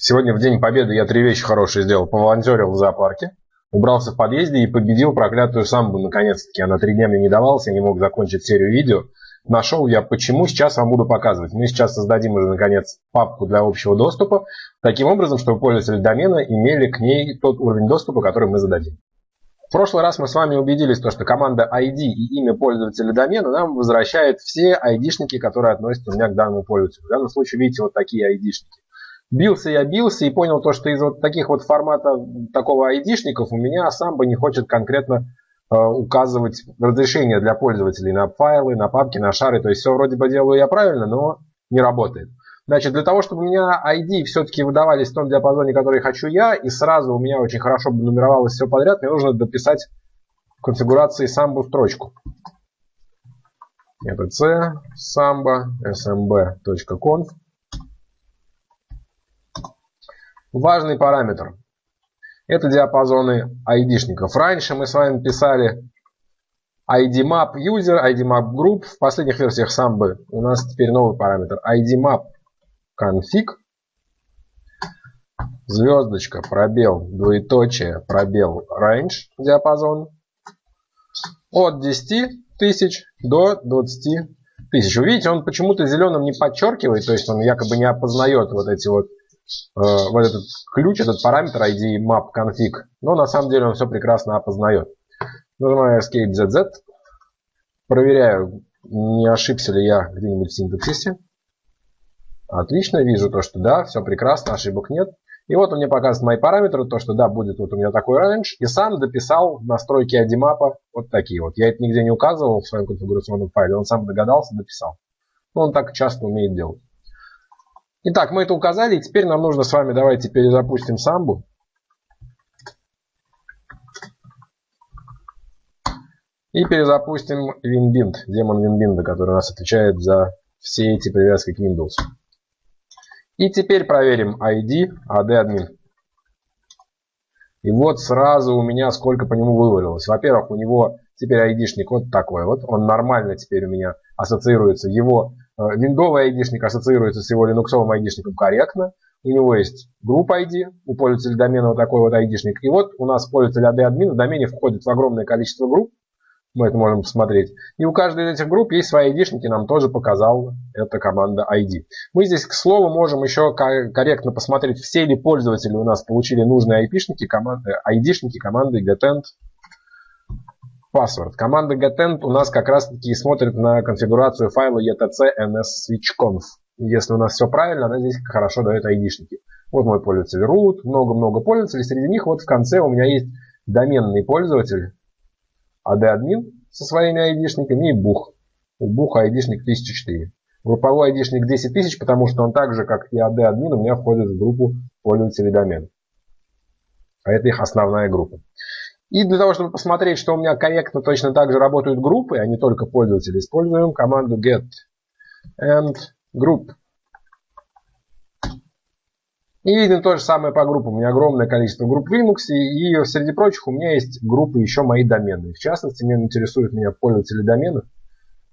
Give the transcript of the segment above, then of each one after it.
Сегодня в День Победы я три вещи хорошие сделал. Поволонтерил в зоопарке, убрался в подъезде и победил проклятую самбу наконец-таки. Она три дня мне не давалась, я не мог закончить серию видео. Нашел я почему, сейчас вам буду показывать. Мы сейчас создадим уже наконец папку для общего доступа, таким образом, чтобы пользователи домена имели к ней тот уровень доступа, который мы зададим. В прошлый раз мы с вами убедились, что команда ID и имя пользователя домена нам возвращает все ID-шники, которые относятся у меня к данному пользователю. В данном случае видите вот такие ID-шники. Бился я бился и понял то, что из вот таких вот формата такого айдишников у меня сам бы не хочет конкретно э, указывать разрешение для пользователей на файлы, на папки, на шары. То есть все вроде бы делаю я правильно, но не работает. Значит, для того, чтобы у меня ID все-таки выдавались в том диапазоне, который хочу я, и сразу у меня очень хорошо бы нумеровалось все подряд, мне нужно дописать в конфигурации самбу строчку. Это c samba smb.conf Важный параметр. Это диапазоны ID-шников. Раньше мы с вами писали ID-map user, ID-map group. В последних версиях Samba у нас теперь новый параметр. ID-map config. Звездочка, пробел, двоеточие, пробел, range, диапазон. От 10 тысяч до 20 тысяч. Вы видите, он почему-то зеленым не подчеркивает, то есть он якобы не опознает вот эти вот вот этот ключ, этот параметр ID map config, но на самом деле он все прекрасно опознает. Нажимаю Escape ZZ, проверяю, не ошибся ли я где-нибудь в синтаксисе. Отлично, вижу то, что да, все прекрасно, ошибок нет. И вот он мне показывает мои параметры, то, что да, будет вот у меня такой range. И сам дописал настройки ID-мапа вот такие вот. Я это нигде не указывал в своем конфигурационном файле, он сам догадался, дописал. Он так часто умеет делать. Итак, мы это указали, и теперь нам нужно с вами, давайте перезапустим самбу. И перезапустим WinBind, демон WinBind, который у нас отвечает за все эти привязки к Windows. И теперь проверим ID AD-админ. И вот сразу у меня сколько по нему вывалилось. Во-первых, у него теперь айдишник вот такой вот. Он нормально теперь у меня ассоциируется. Его Виндовый э, айдишник ассоциируется с его линуксовым айдишником корректно. У него есть группа ID, у пользователя домена вот такой вот айдишник. И вот у нас пользователь AD-админ в домене входит в огромное количество групп. Мы это можем посмотреть. И у каждой из этих групп есть свои айдишники, нам тоже показал эта команда ID. Мы здесь, к слову, можем еще корректно посмотреть, все ли пользователи у нас получили нужные IP-шники, команды, ID-шники команды getend password. Команда getend у нас как раз таки смотрит на конфигурацию файла etc ns Если у нас все правильно, она здесь хорошо дает айдишники. Вот мой пользователь root, много-много пользователей. Среди них вот в конце у меня есть доменный пользователь adadmin со своими айдишниками и бух. У буха айдишник 1004. Групповой айдишник 10 тысяч, потому что он так же, как и AD-админ, у меня входит в группу пользователей домена. А это их основная группа. И для того, чтобы посмотреть, что у меня корректно точно так же работают группы, а не только пользователи, используем команду get and group. И видим то же самое по группам. У меня огромное количество групп в Linux, и среди прочих у меня есть группы еще мои домены. В частности, меня интересуют меня пользователи домена.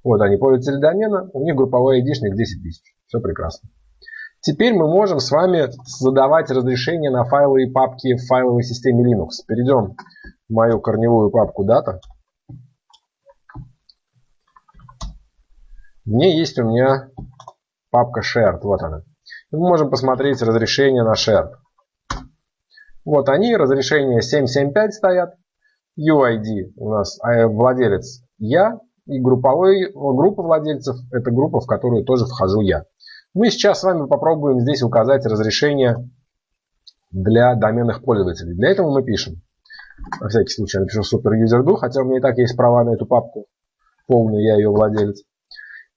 Вот они, пользователи домена, у них групповой ID-шник 10 тысяч. Все прекрасно. Теперь мы можем с вами задавать разрешение на файлы и папки в файловой системе Linux. Перейдем мою корневую папку дата. В ней есть у меня папка shared. Вот она. мы можем посмотреть разрешение на shared. Вот они, разрешение 775 стоят. UID у нас а, владелец я. И групповой, группа владельцев это группа, в которую тоже вхожу я. Мы сейчас с вами попробуем здесь указать разрешение для доменных пользователей. Для этого мы пишем на всякий случай напишу супер юзерду, хотя у меня и так есть права на эту папку. Полный, я ее владелец.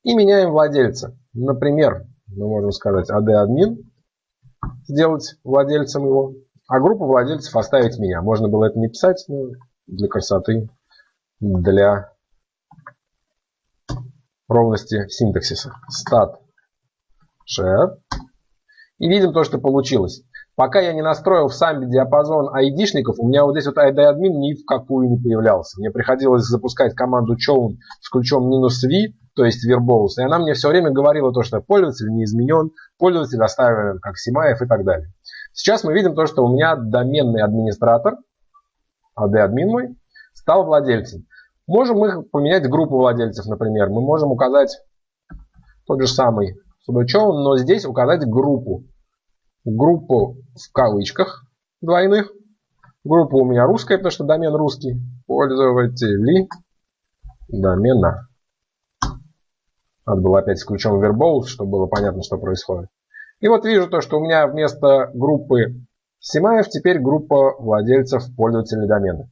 И меняем владельца. Например, мы можем сказать AD-админ, сделать владельцем его, а группу владельцев оставить меня. Можно было это не писать, но для красоты, для ровности синтаксиса. Stat share. И видим то, что получилось. Пока я не настроил в самбе диапазон айдишников, у меня вот здесь вот ID-админ ни в какую не появлялся. Мне приходилось запускать команду chown с ключом минус v, то есть verbose, и она мне все время говорила то, что пользователь не изменен, пользователь оставлен как Симаев и так далее. Сейчас мы видим то, что у меня доменный администратор, AD-админ мой, стал владельцем. Можем мы поменять группу владельцев, например. Мы можем указать тот же самый sudochown, но здесь указать группу. Группу в кавычках двойных. Группа у меня русская, потому что домен русский. Пользователи домена. Надо было опять с ключом Verbose, чтобы было понятно, что происходит. И вот вижу то, что у меня вместо группы Симаев теперь группа владельцев пользователей домена.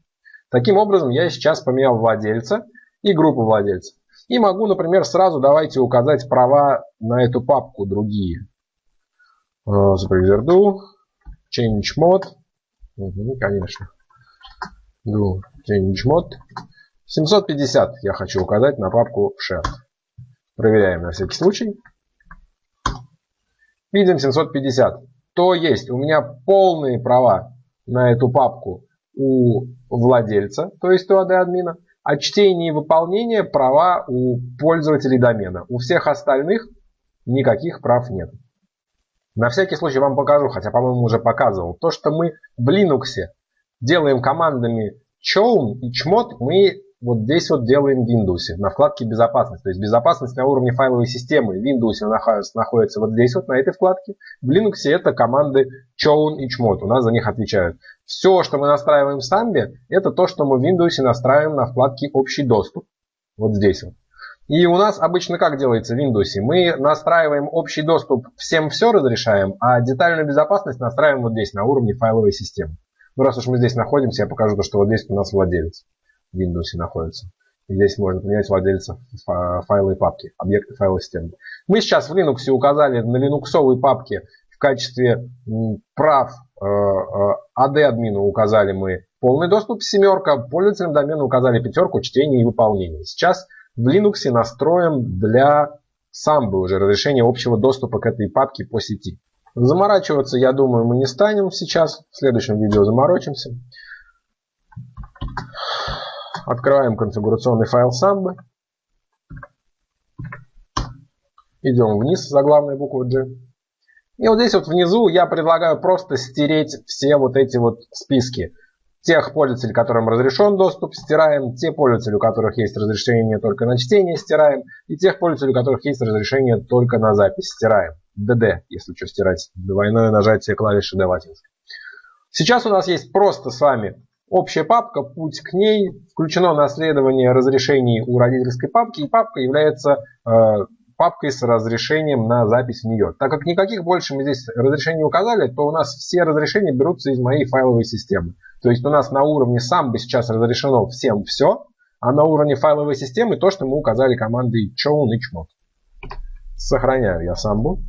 Таким образом, я сейчас поменял владельца и группу владельцев. И могу, например, сразу давайте указать права на эту папку другие. Superuser change mode. Угу, конечно. Do change mode. 750 я хочу указать на папку share. Проверяем на всякий случай. Видим 750. То есть у меня полные права на эту папку у владельца, то есть у AD-админа, а чтение и выполнение права у пользователей домена. У всех остальных никаких прав нет. На всякий случай вам покажу, хотя, по-моему, уже показывал. То, что мы в Linux делаем командами chown и chmod, мы вот здесь вот делаем в Windows, на вкладке безопасность. То есть безопасность на уровне файловой системы в Windows находится вот здесь вот, на этой вкладке. В Linux это команды chown и chmod, у нас за них отвечают. Все, что мы настраиваем в Sambi, это то, что мы в Windows настраиваем на вкладке общий доступ. Вот здесь вот. И у нас обычно как делается в Windows? Мы настраиваем общий доступ, всем все разрешаем, а детальную безопасность настраиваем вот здесь, на уровне файловой системы. Ну, раз уж мы здесь находимся, я покажу, то, что вот здесь у нас владелец. Windows находится. И здесь можно поменять владельца файла и папки, объекты файловой системы. Мы сейчас в Linux указали на линуксовой папке в качестве прав AD-админу э, э, указали мы полный доступ семерка, пользователям домена указали пятерку чтения и выполнения. Сейчас в Linux настроим для Samba уже разрешение общего доступа к этой папке по сети. Заморачиваться, я думаю, мы не станем сейчас. В следующем видео заморочимся. Открываем конфигурационный файл Samba. Идем вниз за главной буквой G. И вот здесь вот внизу я предлагаю просто стереть все вот эти вот списки. Тех пользователей, которым разрешен доступ, стираем. Те пользователи, у которых есть разрешение только на чтение, стираем. И тех пользователей, у которых есть разрешение только на запись, стираем. DD, если что стирать. Двойное нажатие клавиши D латинской. Сейчас у нас есть просто с вами Общая папка, путь к ней, включено наследование разрешений у родительской папки, и папка является э, папкой с разрешением на запись в нее. Так как никаких больше мы здесь разрешений указали, то у нас все разрешения берутся из моей файловой системы. То есть у нас на уровне сам бы сейчас разрешено всем все, а на уровне файловой системы то, что мы указали командой chown и chmod. Сохраняю я самбу.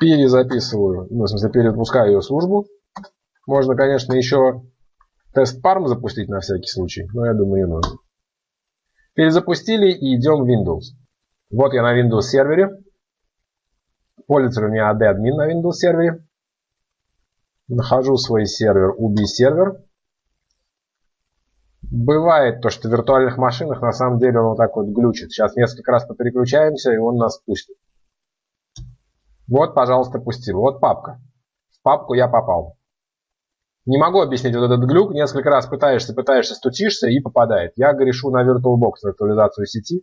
Перезаписываю, ну, в смысле, перезапускаю ее службу. Можно, конечно, еще тест парм запустить на всякий случай, но я думаю не нужно. Перезапустили и идем в Windows. Вот я на Windows сервере. Пользователь у меня AD админ на Windows сервере. Нахожу свой сервер UB сервер. Бывает то, что в виртуальных машинах на самом деле он вот так вот глючит. Сейчас несколько раз попереключаемся и он нас пустит. Вот, пожалуйста, пустил. Вот папка. В папку я попал. Не могу объяснить вот этот глюк. Несколько раз пытаешься, пытаешься, стучишься и попадает. Я грешу на VirtualBox виртуализацию сети.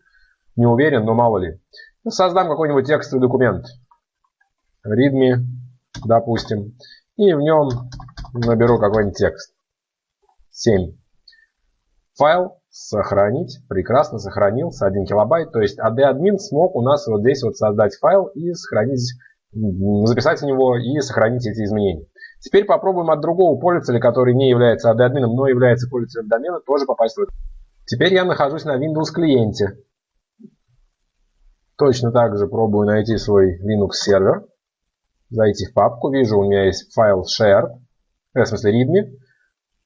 Не уверен, но мало ли. Создам какой-нибудь текстовый документ. Readme, допустим. И в нем наберу какой-нибудь текст. 7. Файл сохранить. Прекрасно сохранился. 1 килобайт. То есть AD-админ смог у нас вот здесь вот создать файл и сохранить, записать в него и сохранить эти изменения. Теперь попробуем от другого пользователя, который не является админом, но является пользователем домена, тоже попасть в это. Теперь я нахожусь на Windows клиенте. Точно так же пробую найти свой Linux сервер. Зайти в папку. Вижу, у меня есть файл share. В смысле readme.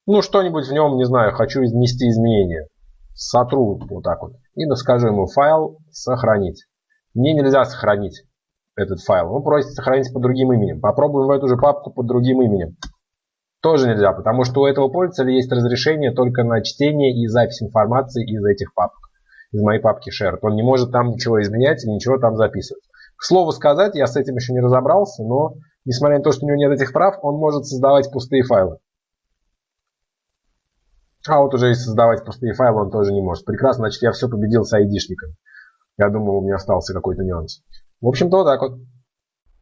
Ну, что-нибудь в нем, не знаю, хочу внести изменения. Сотру вот так вот. И скажу ему файл сохранить. Мне нельзя сохранить этот файл. Он просит сохранить под другим именем. Попробуем в эту же папку под другим именем. Тоже нельзя, потому что у этого пользователя есть разрешение только на чтение и запись информации из этих папок. Из моей папки Shared. Он не может там ничего изменять и ничего там записывать. К слову сказать, я с этим еще не разобрался, но несмотря на то, что у него нет этих прав, он может создавать пустые файлы. А вот уже и создавать пустые файлы он тоже не может. Прекрасно, значит, я все победил с айдишником. Я думал, у меня остался какой-то нюанс. В общем-то, вот так вот.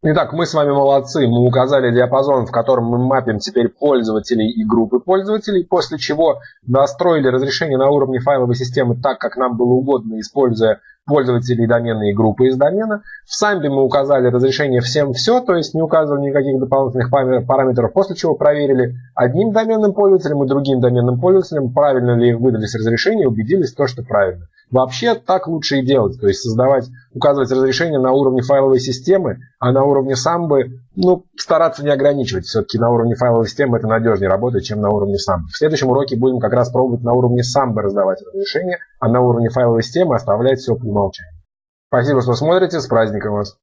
Итак, мы с вами молодцы. Мы указали диапазон, в котором мы мапим теперь пользователей и группы пользователей, после чего настроили разрешение на уровне файловой системы так, как нам было угодно, используя пользователей домена и группы из домена. В самбе мы указали разрешение всем все, то есть не указывали никаких дополнительных параметров, после чего проверили одним доменным пользователем и другим доменным пользователем, правильно ли выдались разрешения, убедились в том, что правильно. Вообще так лучше и делать, то есть создавать, указывать разрешение на уровне файловой системы, а на уровне самбы, ну, стараться не ограничивать. Все-таки на уровне файловой системы это надежнее работает, чем на уровне самбы. В следующем уроке будем как раз пробовать на уровне самбы раздавать разрешение, а на уровне файловой системы оставлять все по умолчанию. Спасибо, что смотрите. С праздником вас!